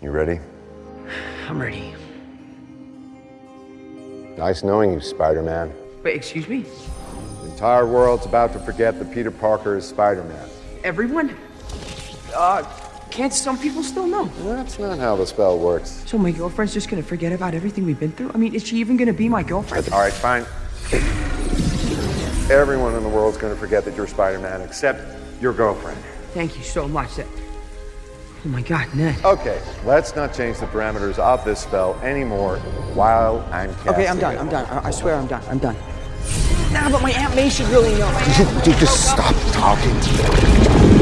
You ready? I'm ready. Nice knowing you, Spider-Man. Wait, excuse me? The entire world's about to forget that Peter Parker is Spider-Man. Everyone? Uh, can't some people still know? That's not how the spell works. So my girlfriend's just gonna forget about everything we've been through? I mean, is she even gonna be my girlfriend? All right, fine. Everyone in the world's gonna forget that you're Spider-Man, except your girlfriend. Thank you so much. That... Oh my God, Ned. Okay, let's not change the parameters of this spell anymore while I'm casting Okay, I'm done. it. I'm done. I, I swear I'm done. I'm done. Nah, but my Aunt May should really know. Dude, just stop talking.